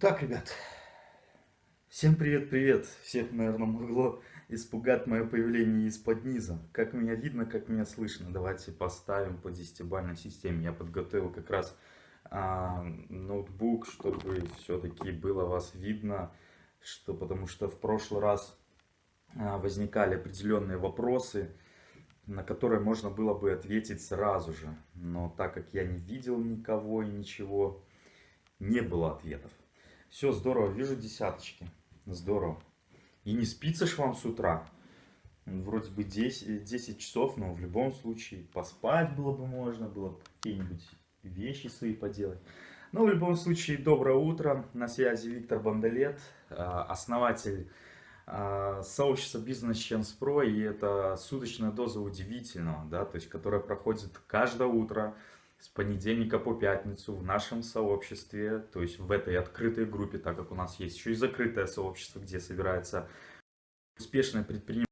Так, ребят, всем привет-привет. Всех, наверное, могло испугать мое появление из-под низа. Как меня видно, как меня слышно. Давайте поставим по десятибалльной системе. Я подготовил как раз а, ноутбук, чтобы все-таки было вас видно. Что, потому что в прошлый раз а, возникали определенные вопросы, на которые можно было бы ответить сразу же. Но так как я не видел никого и ничего, не было ответов. Все, здорово, вижу десяточки. Здорово. И не спится ж вам с утра. Вроде бы 10, 10 часов, но в любом случае поспать было бы можно, было бы какие-нибудь вещи свои поделать. Но в любом случае, доброе утро. На связи Виктор Бандалет, а, основатель а, сообщества Business Chance Pro. И это суточная доза удивительного, да, то есть, которая проходит каждое утро с понедельника по пятницу в нашем сообществе, то есть в этой открытой группе, так как у нас есть еще и закрытое сообщество, где собирается успешное предпринимательство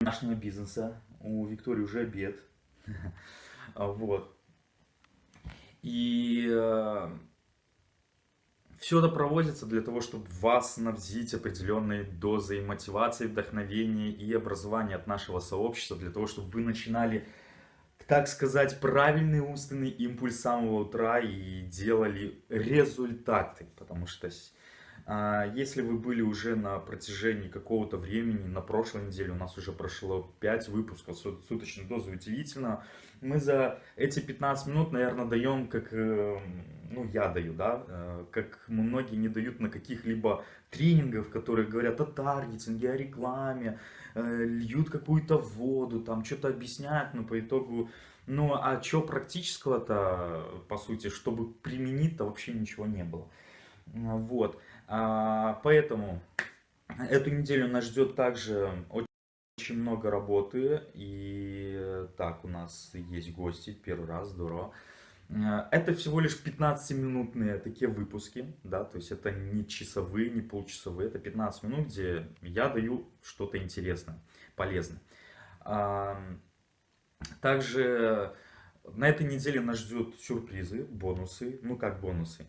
нашего бизнеса. У Виктории уже обед. Вот. И э, все это проводится для того, чтобы вас снабдить определенной дозой мотивации, вдохновения и образования от нашего сообщества, для того, чтобы вы начинали так сказать, правильный умственный импульс с самого утра и делали результаты. Потому что если вы были уже на протяжении какого-то времени, на прошлой неделе у нас уже прошло 5 выпусков суточной дозы удивительно, мы за эти 15 минут, наверное, даем, как, э, ну, я даю, да, э, как многие не дают на каких-либо тренингах, которые говорят о таргетинге, о рекламе, Э, льют какую-то воду, там что-то объясняют, но по итогу, ну а что практического-то, по сути, чтобы применить-то вообще ничего не было. Вот, а, поэтому эту неделю нас ждет также очень много работы, и так, у нас есть гости, первый раз, здорово. Э, это всего лишь 15-минутные такие выпуски, да, то есть это не часовые, не полчасовые, это 15 минут, где я даю что-то интересное, полезное. Также на этой неделе нас ждет сюрпризы, бонусы, ну как бонусы.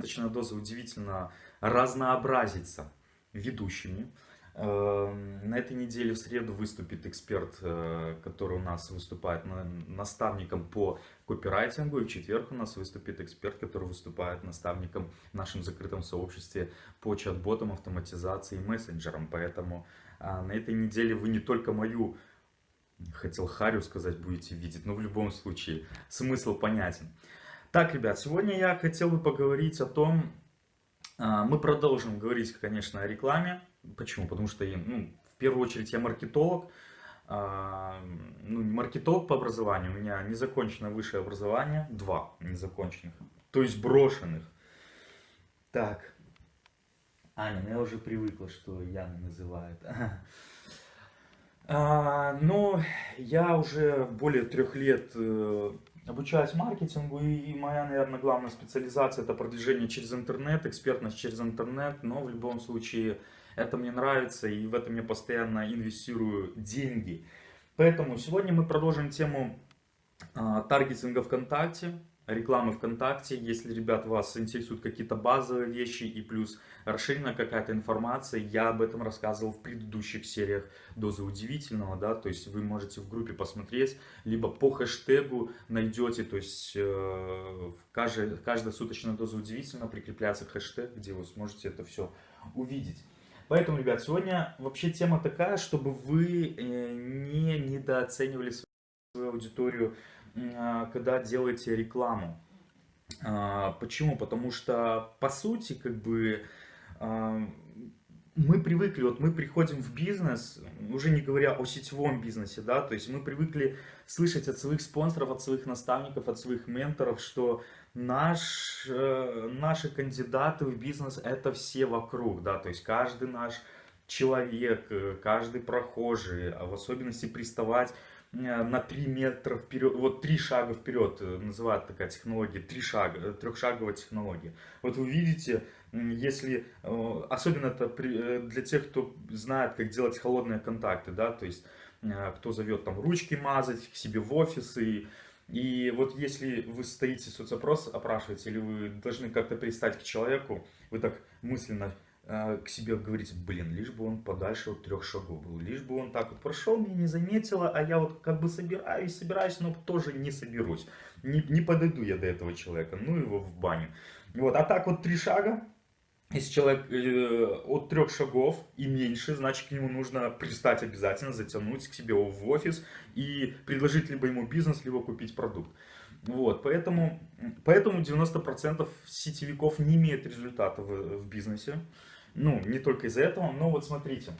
Э, Точная доза удивительно разнообразится ведущими. Эм, на этой неделе в среду выступит эксперт, э, который у нас выступает наставником по копирайтингу. И в четверг у нас выступит эксперт, который выступает наставником в нашем закрытом сообществе по чат-ботам, автоматизации и мессенджерам. Поэтому а, на этой неделе вы не только мою, хотел Харю сказать, будете видеть, но в любом случае смысл понятен. Так, ребят, сегодня я хотел бы поговорить о том, а, мы продолжим говорить, конечно, о рекламе. Почему? Потому что ну, в первую очередь я маркетолог. А, ну, маркетолог по образованию. У меня незаконченное высшее образование. Два незаконченных. То есть брошенных. Так. Аня, ну я уже привыкла, что Яна называет. А, но я уже более трех лет э, обучаюсь маркетингу, и моя, наверное, главная специализация это продвижение через интернет, экспертность через интернет, но в любом случае это мне нравится, и в этом я постоянно инвестирую деньги. Поэтому сегодня мы продолжим тему а, таргетинга ВКонтакте рекламы ВКонтакте, если, ребят, вас интересуют какие-то базовые вещи и плюс расширенная какая-то информация, я об этом рассказывал в предыдущих сериях Дозы Удивительного, да, то есть вы можете в группе посмотреть, либо по хэштегу найдете, то есть э, каждая, каждая суточная Доза Удивительного прикрепляется хэштег, где вы сможете это все увидеть. Поэтому, ребят, сегодня вообще тема такая, чтобы вы э, не недооценивали свою аудиторию когда делаете рекламу. А, почему? Потому что, по сути, как бы а, мы привыкли, вот мы приходим в бизнес, уже не говоря о сетевом бизнесе, да, то есть мы привыкли слышать от своих спонсоров, от своих наставников, от своих менторов, что наш, э, наши кандидаты в бизнес это все вокруг, да, то есть каждый наш человек, э, каждый прохожий, а в особенности приставать на 3 метра вперед, вот 3 шага вперед э, называют такая технология, 3 шага, э, трехшаговая технология. Вот вы видите, если, особенно это для тех, кто знает, как делать холодные контакты, да, то есть кто зовет там ручки мазать к себе в офис и И вот если вы стоите соцопрос, опрашиваете, или вы должны как-то пристать к человеку, вы так мысленно э, к себе говорите, блин, лишь бы он подальше от трех шагов был, лишь бы он так вот прошел, меня не заметила, а я вот как бы собираюсь, собираюсь, но тоже не соберусь. Не, не подойду я до этого человека, ну его в баню. Вот, а так вот три шага, если человек э, от трех шагов и меньше, значит к нему нужно пристать обязательно, затянуть к себе в офис и предложить либо ему бизнес, либо купить продукт. Вот, поэтому, поэтому 90% сетевиков не имеют результата в, в бизнесе. Ну, не только из-за этого, но вот смотрите.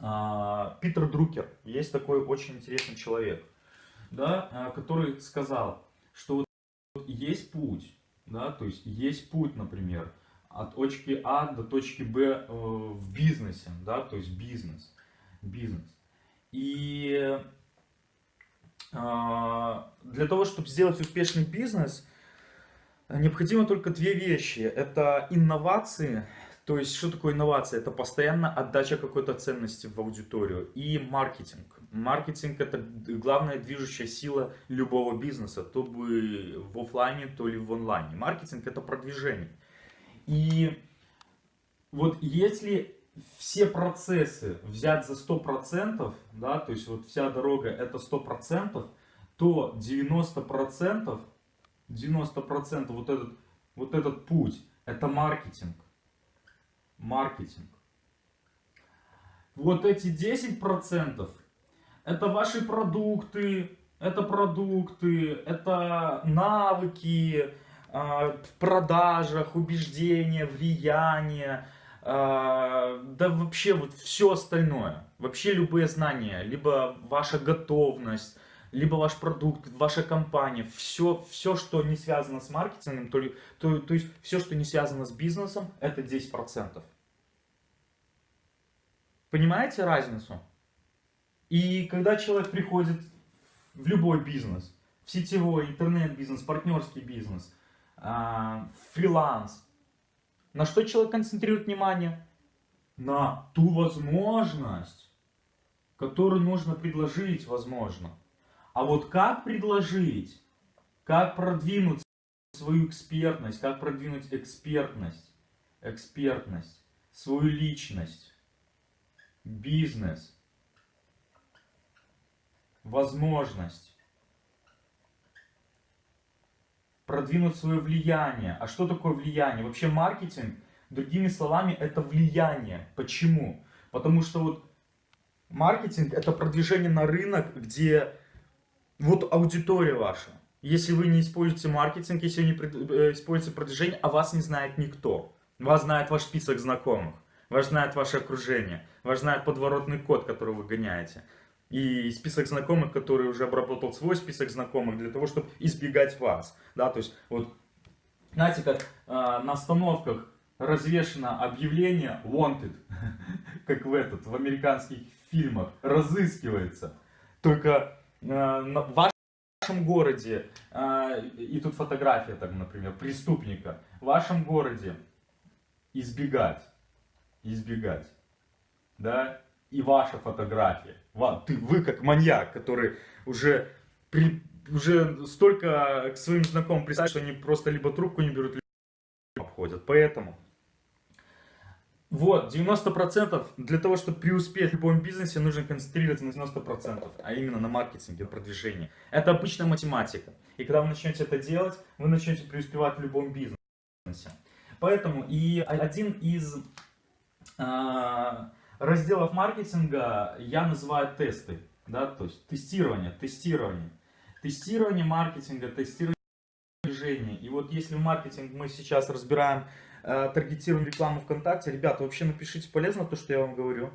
А, Питер Друкер, есть такой очень интересный человек, да, а, который сказал, что вот есть путь, да, то есть есть путь, например, от точки А до точки Б э, в бизнесе, да, то есть бизнес, бизнес. И для того, чтобы сделать успешный бизнес, необходимо только две вещи. Это инновации, то есть что такое инновация? Это постоянно отдача какой-то ценности в аудиторию и маркетинг. Маркетинг это главная движущая сила любого бизнеса, то бы в офлайне, то ли в онлайне. Маркетинг это продвижение. И вот если все процессы взять за 100%, да, то есть вот вся дорога это 100%, то 90%, 90% вот этот, вот этот путь, это маркетинг. Маркетинг. Вот эти 10% это ваши продукты, это продукты, это навыки, а, в продажах, убеждения, влияние, да вообще вот все остальное, вообще любые знания, либо ваша готовность, либо ваш продукт, ваша компания, все, все что не связано с маркетингом, то, то, то есть все, что не связано с бизнесом, это 10%. Понимаете разницу? И когда человек приходит в любой бизнес, в сетевой, интернет-бизнес, партнерский бизнес – а, фриланс. На что человек концентрирует внимание? На ту возможность, которую нужно предложить, возможно. А вот как предложить, как продвинуть свою экспертность, как продвинуть экспертность, экспертность, свою личность, бизнес, возможность. Продвинуть свое влияние. А что такое влияние? Вообще маркетинг, другими словами, это влияние. Почему? Потому что вот маркетинг это продвижение на рынок, где вот аудитория ваша. Если вы не используете маркетинг, если вы не э, используете продвижение, а вас не знает никто. Вас знает ваш список знакомых, вас знает ваше окружение, вас знает подворотный код, который вы гоняете и список знакомых, который уже обработал свой список знакомых для того, чтобы избегать вас. Да, то есть, вот, знаете, как э, на остановках развешено объявление wanted, как в этот, в американских фильмах, разыскивается. Только э, в вашем городе, э, и тут фотография, так, например, преступника, в вашем городе избегать, избегать, да, и ваша фотография. Ты, вы как маньяк, который уже, при, уже столько к своим знакомым представить, что они просто либо трубку не берут, либо обходят. Поэтому вот, 90% для того, чтобы преуспеть в любом бизнесе, нужно концентрироваться на 90%, а именно на маркетинге, продвижении. Это обычная математика. И когда вы начнете это делать, вы начнете преуспевать в любом бизнесе. Поэтому и один из... А, разделов маркетинга я называю тесты, да, то есть тестирование, тестирование. Тестирование маркетинга, тестирование движения. И вот если маркетинг мы сейчас разбираем э, таргетированную рекламу ВКонтакте, ребята, вообще напишите, полезно то, что я вам говорю.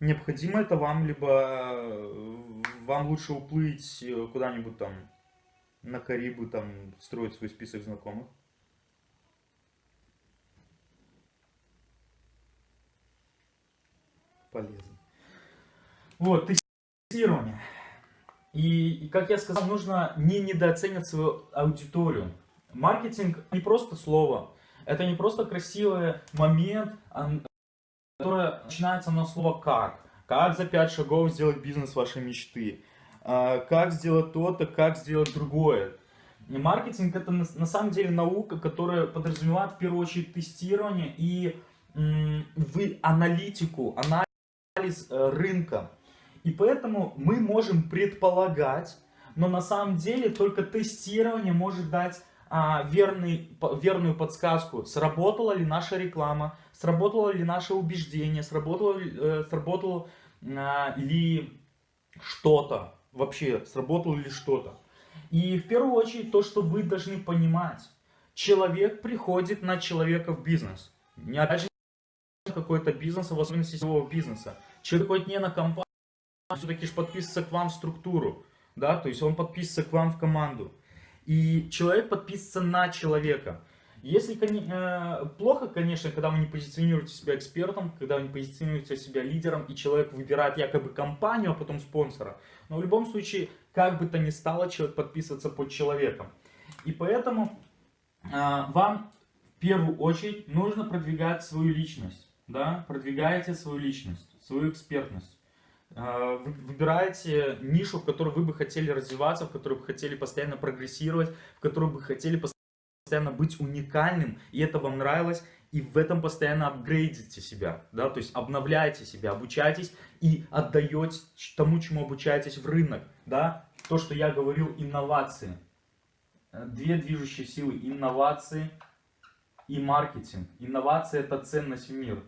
Необходимо это вам, либо э, вам лучше уплыть э, куда-нибудь там на Карибы, там строить свой список знакомых. полезно. Вот, тестирование. И, как я сказал, нужно не недооценивать свою аудиторию. Маркетинг не просто слово, это не просто красивый момент, а, которое начинается на слово «как». Как за 5 шагов сделать бизнес вашей мечты. а, как сделать то-то, как сделать другое. И маркетинг это на, на самом деле наука, которая подразумевает в первую очередь тестирование и вы аналитику, анализ э, рынка. И поэтому мы можем предполагать, но на самом деле только тестирование может дать а, верный, верную подсказку, сработала ли наша реклама, сработало ли наше убеждение, сработало, э, сработало а, ли что-то, вообще сработало ли что-то. И в первую очередь то, что вы должны понимать, человек приходит на человека в бизнес. Не опять же какой-то бизнес, в особенности сетевого бизнеса. Человек приходит не на компанию, все-таки же подписывается к вам в структуру, да, то есть он подписывается к вам в команду. И человек подписывается на человека. Если э, плохо, конечно, когда вы не позиционируете себя экспертом, когда вы не позиционируете себя лидером, и человек выбирает якобы компанию, а потом спонсора. Но в любом случае, как бы то ни стало, человек подписывается под человеком. И поэтому э, вам в первую очередь нужно продвигать свою личность. Да? Продвигаете свою личность, свою экспертность. А, выбираете нишу, в которой вы бы хотели развиваться, в которой бы хотели постоянно прогрессировать, в которой бы хотели постоянно быть уникальным, и это вам нравилось, и в этом постоянно апгрейдите себя, да, то есть обновляете себя, обучайтесь и отдаете тому, чему обучаетесь в рынок, да, то, что я говорил, инновации. Две движущие силы, инновации и маркетинг. Инновация это ценность в мир.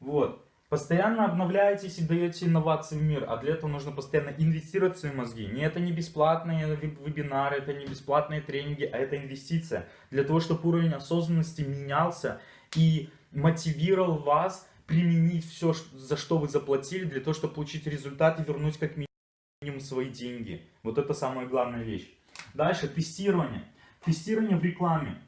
Вот. Постоянно обновляетесь и даете инновации в мир, а для этого нужно постоянно инвестировать в свои мозги. Не это не бесплатные вебинары, это не бесплатные тренинги, а это инвестиция. Для того, чтобы уровень осознанности менялся и мотивировал вас применить все, за что вы заплатили, для того, чтобы получить результат и вернуть как минимум свои деньги. Вот это самая главная вещь. Дальше, тестирование. Тестирование в рекламе.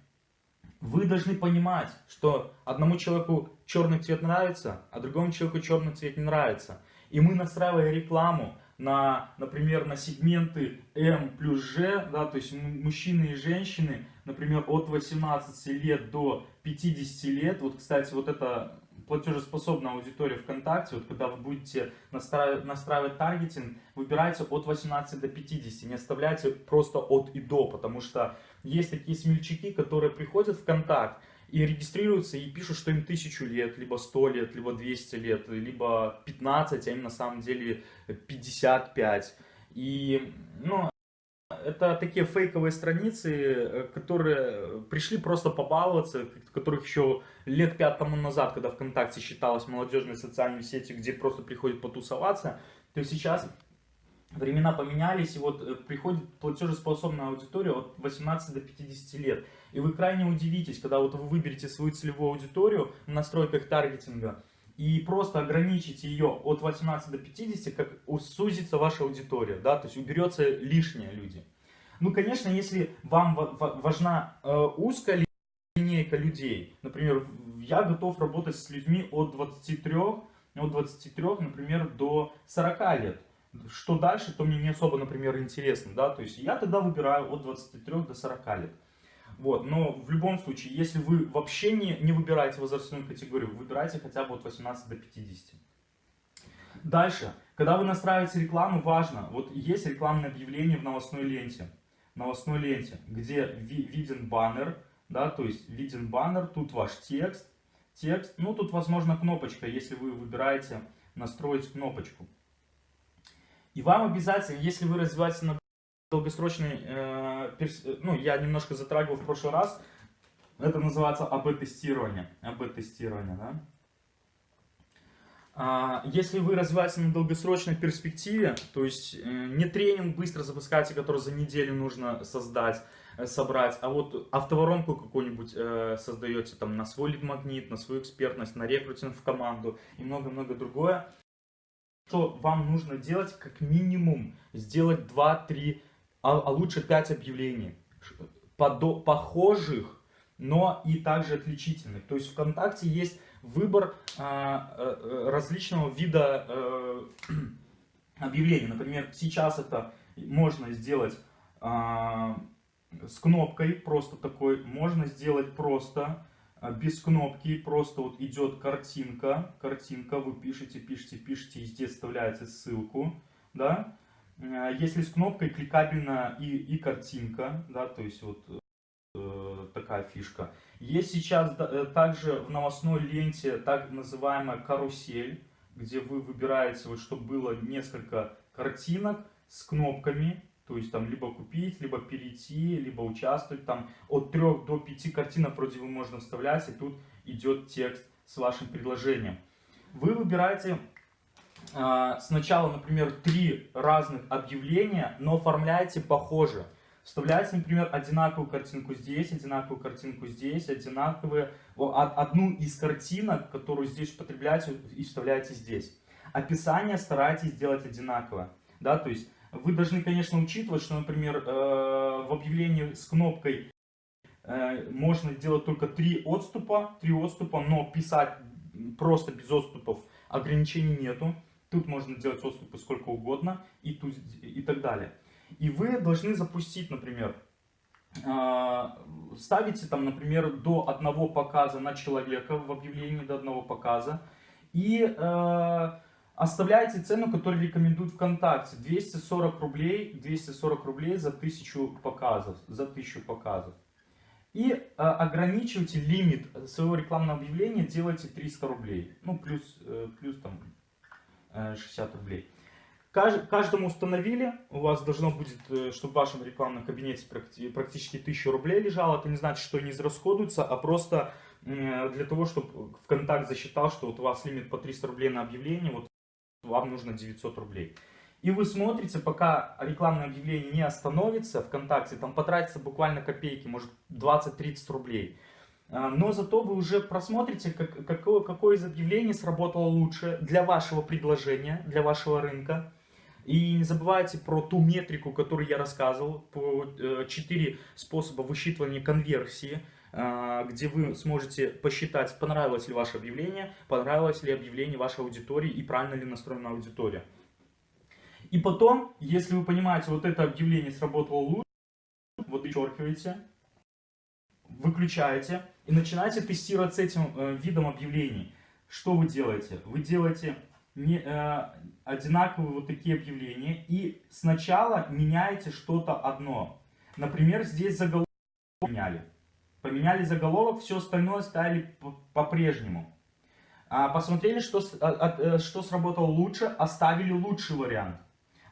Вы должны понимать, что одному человеку черный цвет нравится, а другому человеку черный цвет не нравится. И мы настраивая рекламу на, например, на сегменты М плюс Ж, да, то есть мужчины и женщины, например, от 18 лет до 50 лет, вот, кстати, вот это платежеспособная аудитория ВКонтакте, вот когда вы будете настраивать, настраивать таргетинг, выбирайте от 18 до 50, не оставляйте просто от и до, потому что есть такие смельчаки, которые приходят в контакт и регистрируются и пишут, что им тысячу лет, либо 100 лет, либо 200 лет, либо 15, а им на самом деле 55. И, ну, это такие фейковые страницы, которые пришли просто побаловаться, которых еще лет пять тому назад, когда ВКонтакте считалось молодежной социальной сетью, где просто приходят потусоваться, то сейчас времена поменялись, и вот э, приходит платежеспособная аудитория от 18 до 50 лет. И вы крайне удивитесь, когда вот вы выберете свою целевую аудиторию в настройках таргетинга, и просто ограничите ее от 18 до 50, как сузится ваша аудитория, да, то есть уберется лишние люди. Ну, конечно, если вам важна э, узкая линейка людей, например, я готов работать с людьми от 23, от 23, например, до 40 лет что дальше, то мне не особо, например, интересно, да, то есть я тогда выбираю от 23 до 40 лет. Вот, но в любом случае, если вы вообще не, не выбираете возрастную категорию, выбирайте хотя бы от 18 до 50. Дальше, когда вы настраиваете рекламу, важно, вот есть рекламное объявление в новостной ленте, новостной ленте, где ви, виден баннер, да, то есть виден баннер, тут ваш текст, текст, ну тут возможно кнопочка, если вы выбираете настроить кнопочку. И вам обязательно, если вы развиваетесь на долгосрочный, э, перс... ну, я немножко затрагивал в прошлый раз, это называется АБ-тестирование. АБ-тестирование, да? А, если вы развиваетесь на долгосрочной перспективе, то есть э, не тренинг быстро запускаете, который за неделю нужно создать, э, собрать, а вот автоворонку какую-нибудь э, создаете там на свой лид-магнит, на свою экспертность, на рекрутинг в команду и много-много другое, что вам нужно делать как минимум сделать 2-3, а, а лучше 5 объявлений подо, похожих, но и также отличительных. То есть ВКонтакте есть выбор а, а, различного вида а, объявлений. Например, сейчас это можно сделать а, с кнопкой, просто такой, можно сделать просто а, без кнопки, просто вот идет картинка, картинка, вы пишете, пишете, пишете, и здесь вставляете ссылку, да. А, если с кнопкой кликабельно и, и картинка, да, то есть вот э, такая фишка. Есть сейчас э, также в новостной ленте так называемая карусель, где вы выбираете, вот, чтобы было несколько картинок с кнопками, то есть там либо купить, либо перейти, либо участвовать. Там от 3 до 5 картинок вроде бы можно вставлять, и тут идет текст с вашим предложением. Вы выбираете э, сначала, например, три разных объявления, но оформляете похоже. Вставляете, например, одинаковую картинку здесь, одинаковую картинку здесь, одинаковые, одну из картинок, которую здесь употребляете, и вставляете здесь. Описание старайтесь сделать одинаково. Да, то есть вы должны, конечно, учитывать, что, например, э, в объявлении с кнопкой э, можно сделать только три отступа, три отступа, но писать просто без отступов ограничений нету. Тут можно делать отступы сколько угодно и, тут, и так далее. И вы должны запустить, например, э, ставите там, например, до одного показа на человека в объявлении, до одного показа. И Оставляйте цену, которую рекомендуют ВКонтакте. 240 рублей, 240 рублей за 1000 показов. За 1000 показов. И э, ограничивайте лимит своего рекламного объявления, делайте 300 рублей. Ну, плюс, э, плюс там э, 60 рублей. Кажд, каждому установили, у вас должно будет, э, чтобы в вашем рекламном кабинете практически 1000 рублей лежало. Это не значит, что они израсходуются, а просто э, для того, чтобы ВКонтакт засчитал, что вот у вас лимит по 300 рублей на объявление, вот вам нужно 900 рублей. И вы смотрите, пока рекламное объявление не остановится ВКонтакте, там потратится буквально копейки, может 20-30 рублей. А, но зато вы уже просмотрите, как, какое, какое из объявлений сработало лучше для вашего предложения, для вашего рынка. И не забывайте про ту метрику, которую я рассказывал, по 4 э, способа высчитывания конверсии. А, где вы сможете посчитать, понравилось ли ваше объявление, понравилось ли объявление вашей аудитории и правильно ли настроена аудитория. И потом, если вы понимаете, вот это объявление сработало лучше, вот вычеркиваете, выключаете и начинаете тестировать с этим э, видом объявлений. Что вы делаете? Вы делаете не, э, одинаковые вот такие объявления и сначала меняете что-то одно. Например, здесь заголовок меняли. Поменяли заголовок, все остальное ставили по-прежнему. А, посмотрели, что, а, э, что сработало лучше, оставили лучший вариант.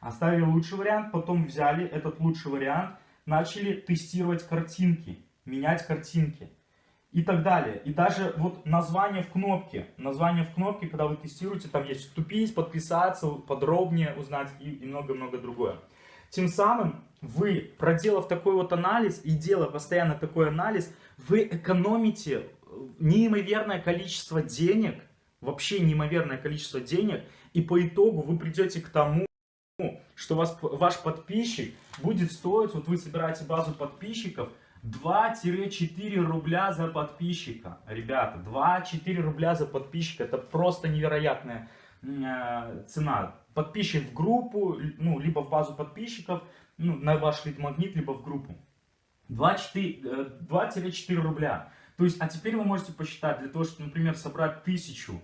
Оставили лучший вариант, потом взяли этот лучший вариант, начали тестировать картинки, менять картинки и так далее. И даже вот название в кнопке, название в кнопке, когда вы тестируете, там есть вступить, подписаться, подробнее узнать и много-много другое. Тем самым вы, проделав такой вот анализ и делая постоянно такой анализ, вы экономите неимоверное количество денег, вообще неимоверное количество денег, и по итогу вы придете к тому, что вас, ваш подписчик будет стоить, вот вы собираете базу подписчиков, 2-4 рубля за подписчика. Ребята, 2-4 рубля за подписчика, это просто невероятная э, цена подписчик в группу, ну, либо в базу подписчиков, ну, на ваш лид-магнит, либо в группу. 2-4 э, рубля. То есть, а теперь вы можете посчитать, для того, чтобы, например, собрать тысячу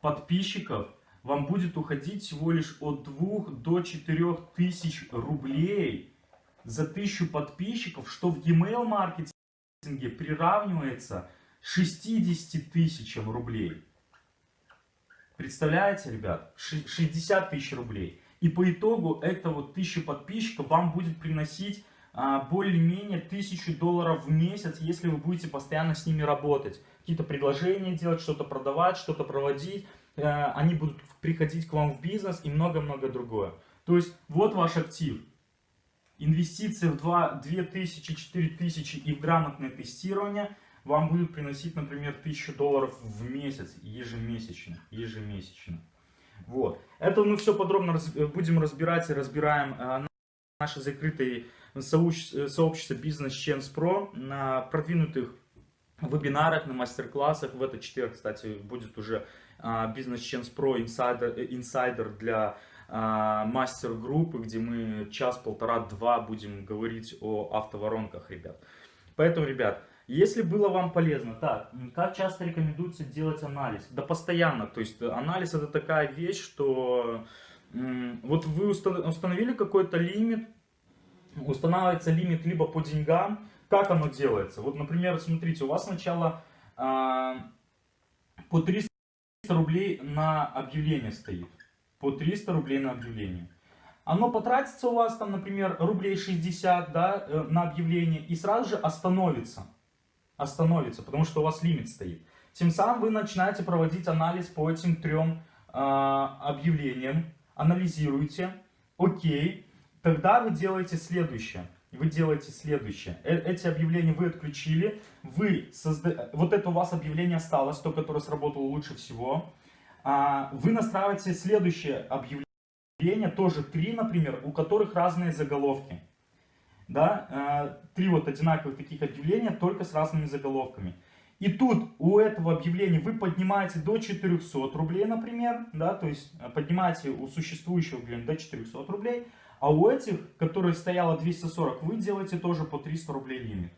подписчиков, вам будет уходить всего лишь от 2 до 4 тысяч рублей за тысячу подписчиков, что в email маркетинге приравнивается 60 тысячам рублей. Представляете, ребят? 60 тысяч рублей. И по итогу это вот 1000 подписчиков вам будет приносить а, более-менее 1000 долларов в месяц, если вы будете постоянно с ними работать. Какие-то предложения делать, что-то продавать, что-то проводить. А, они будут приходить к вам в бизнес и много-много другое. То есть вот ваш актив. Инвестиции в 2, 2000, 4000 и в грамотное тестирование – вам будет приносить, например, 1000 долларов в месяц ежемесячно. ежемесячно. Вот. Это мы все подробно раз, будем разбирать и разбираем э, наши закрытые сообщества Business Chance Pro на продвинутых вебинарах, на мастер-классах. В этот четверг, кстати, будет уже э, Business Chance Pro Insider, Insider для э, мастер-группы, где мы час, полтора, два будем говорить о автоворонках, ребят. Поэтому, ребят, Если было вам полезно, так, как часто рекомендуется делать анализ? Да постоянно, то есть анализ это такая вещь, что вот вы установили какой-то лимит, устанавливается лимит либо по деньгам, как оно делается? Вот, например, смотрите, у вас сначала а, по 300 рублей на объявление стоит, по 300 рублей на объявление. Оно потратится у вас там, например, рублей 60 да, э, на объявление и сразу же остановится остановится, потому что у вас лимит стоит. Тем самым вы начинаете проводить анализ по этим трем э, объявлениям, анализируете, окей, тогда вы делаете следующее. Вы делаете следующее. Э эти объявления вы отключили, вы созда... вот это у вас объявление осталось, то, которое сработало лучше всего. А, вы настраиваете следующее объявление, тоже три, например, у которых разные заголовки да, э, три вот одинаковых таких объявления, только с разными заголовками. И тут у этого объявления вы поднимаете до 400 рублей, например, да, то есть э, поднимаете у существующего объявления до 400 рублей, а у этих, которые стояло 240, вы делаете тоже по 300 рублей лимит.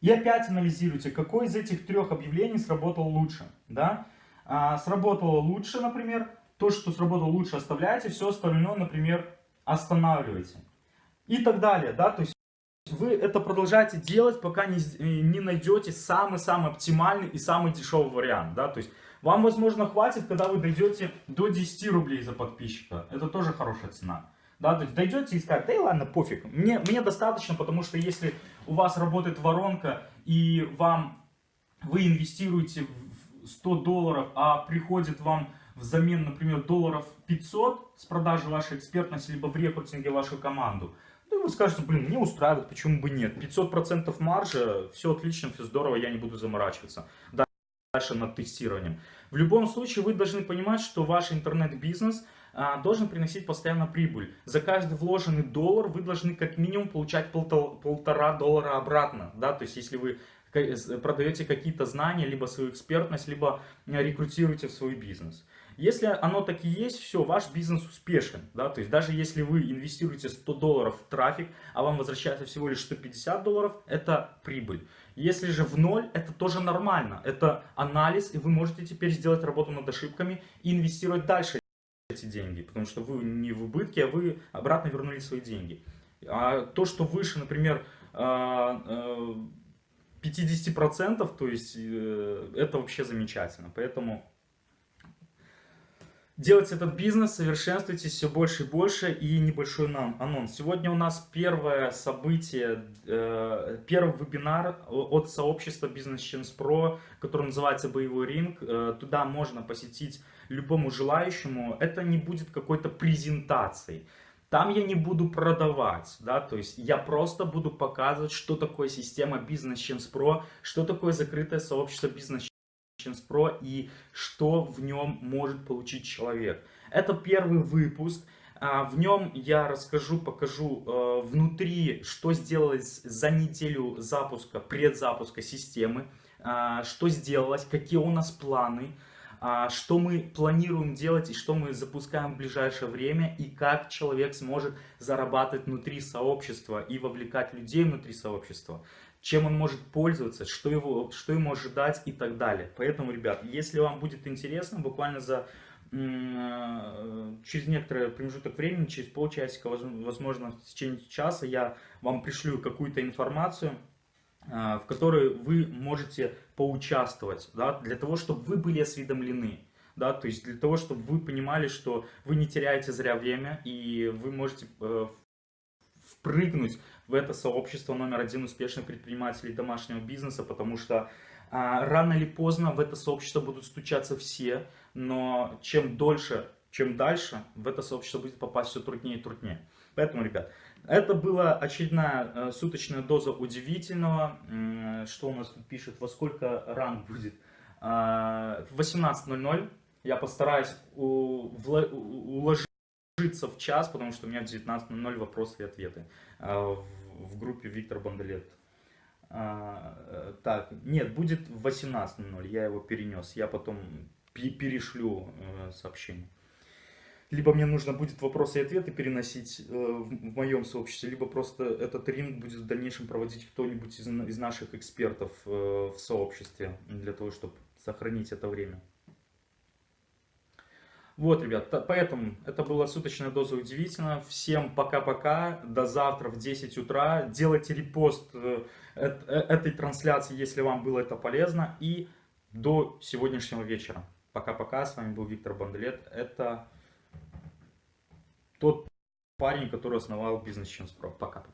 И опять анализируйте, какой из этих трех объявлений сработал лучше. Да? А, сработало лучше, например, то, что сработало лучше, оставляете, все остальное, например, останавливаете и так далее, да, то есть вы это продолжаете делать, пока не, э, не найдете самый-самый оптимальный и самый дешевый вариант, да, то есть вам, возможно, хватит, когда вы дойдете до 10 рублей за подписчика, это тоже хорошая цена. Да, то есть дойдете и скажете, да и ладно, пофиг, мне, мне достаточно, потому что если у вас работает воронка и вам, вы инвестируете 100 долларов, а приходит вам взамен, например, долларов 500 с продажи вашей экспертности, либо в рекрутинге вашу команду, ну, вы скажете, блин, мне устраивает, почему бы нет. 500% маржа, все отлично, все здорово, я не буду заморачиваться. Дальше над тестированием. В любом случае, вы должны понимать, что ваш интернет-бизнес а, должен приносить постоянно прибыль. За каждый вложенный доллар вы должны как минимум получать полтора, доллара обратно. Да? То есть, если вы продаете какие-то знания, либо свою экспертность, либо рекрутируете в свой бизнес. Если оно так и есть, все, ваш бизнес успешен. Да? То есть даже если вы инвестируете 100 долларов в трафик, а вам возвращается всего лишь 150 долларов, это прибыль. Если же в ноль, это тоже нормально. Это анализ, и вы можете теперь сделать работу над ошибками и инвестировать дальше эти деньги. Потому что вы не в убытке, а вы обратно вернули свои деньги. А то, что выше, например, 50%, а, а, то есть э, это вообще замечательно. Поэтому Делайте этот бизнес, совершенствуйтесь все больше и больше. И небольшой нам анонс. Сегодня у нас первое событие, э, первый вебинар от сообщества Business Chance Pro, который называется «Боевой ринг». Э, туда можно посетить любому желающему. Это не будет какой-то презентацией. Там я не буду продавать, да, то есть я просто буду показывать, что такое система Business Chance Pro, что такое закрытое сообщество Business Chance Pro и что в нем может получить человек. Это первый выпуск. А, в нем я расскажу, покажу э, внутри, что сделалось за неделю запуска, предзапуска системы, а, что сделалось, какие у нас планы, что мы планируем делать и что мы запускаем в ближайшее время, и как человек сможет зарабатывать внутри сообщества и вовлекать людей внутри сообщества чем он может пользоваться, что, его, что ему ожидать и так далее. Поэтому, ребят, если вам будет интересно, буквально за э, через некоторый промежуток времени, через полчасика, возможно, в течение часа, я вам пришлю какую-то информацию, в которой вы можете поучаствовать, да, для того, чтобы вы были осведомлены. Да, то есть для того, чтобы вы понимали, что вы не теряете зря время, и вы можете э, впрыгнуть в это сообщество номер один успешных предпринимателей домашнего бизнеса, потому что а, рано или поздно в это сообщество будут стучаться все, но чем дольше, чем дальше, в это сообщество будет попасть все труднее и труднее. Поэтому, ребят, это была очередная э, суточная доза удивительного. Что у нас тут пишет, во сколько ранг будет? Э, в 18.00 я постараюсь уложить ложиться в час, потому что у меня в 19.00 вопросы и ответы а, в группе Виктор Бондолет. А, так, нет, будет в 18.00, я его перенес, я потом перешлю э, сообщение. Либо мне нужно будет вопросы и ответы переносить э, в, моем сообществе, либо просто этот тренинг будет в дальнейшем проводить кто-нибудь из, из наших экспертов э, в сообществе, для того, чтобы сохранить это время. Вот, ребят, поэтому это была суточная доза удивительно. Всем пока-пока, до завтра в 10 утра. Делайте репост э, эт- этой трансляции, если вам было это полезно. И до сегодняшнего вечера. Пока-пока, с вами был Виктор Банделет. Это тот парень, который основал бизнес Pro. Пока.